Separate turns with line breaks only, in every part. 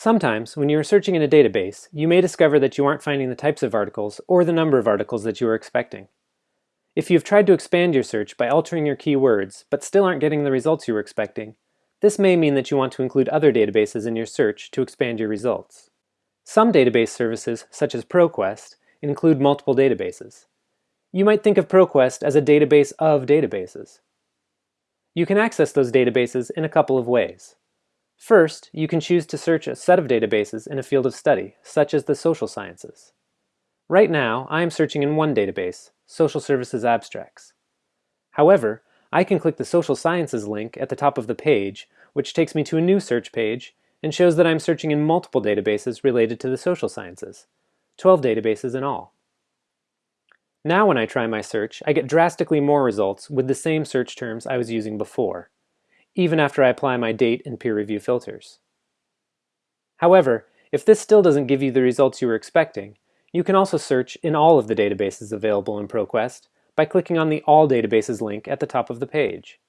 Sometimes, when you are searching in a database, you may discover that you aren't finding the types of articles or the number of articles that you are expecting. If you've tried to expand your search by altering your keywords, but still aren't getting the results you were expecting, this may mean that you want to include other databases in your search to expand your results. Some database services, such as ProQuest, include multiple databases. You might think of ProQuest as a database of databases. You can access those databases in a couple of ways. First, you can choose to search a set of databases in a field of study, such as the social sciences. Right now, I am searching in one database, Social Services Abstracts. However, I can click the Social Sciences link at the top of the page, which takes me to a new search page and shows that I'm searching in multiple databases related to the social sciences, 12 databases in all. Now when I try my search, I get drastically more results with the same search terms I was using before even after I apply my date and peer review filters. However, if this still doesn't give you the results you were expecting, you can also search in all of the databases available in ProQuest by clicking on the All Databases link at the top of the page.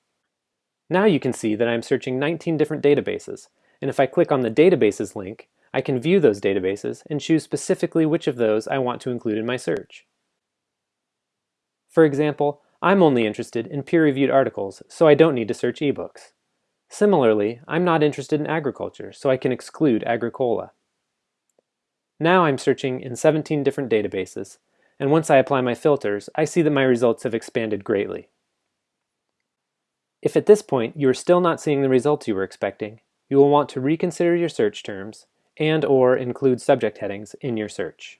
Now you can see that I'm searching 19 different databases, and if I click on the Databases link, I can view those databases and choose specifically which of those I want to include in my search. For example, I'm only interested in peer-reviewed articles, so I don't need to search ebooks. Similarly, I'm not interested in agriculture, so I can exclude Agricola. Now I'm searching in 17 different databases, and once I apply my filters, I see that my results have expanded greatly. If at this point you are still not seeing the results you were expecting, you will want to reconsider your search terms and or include subject headings in your search.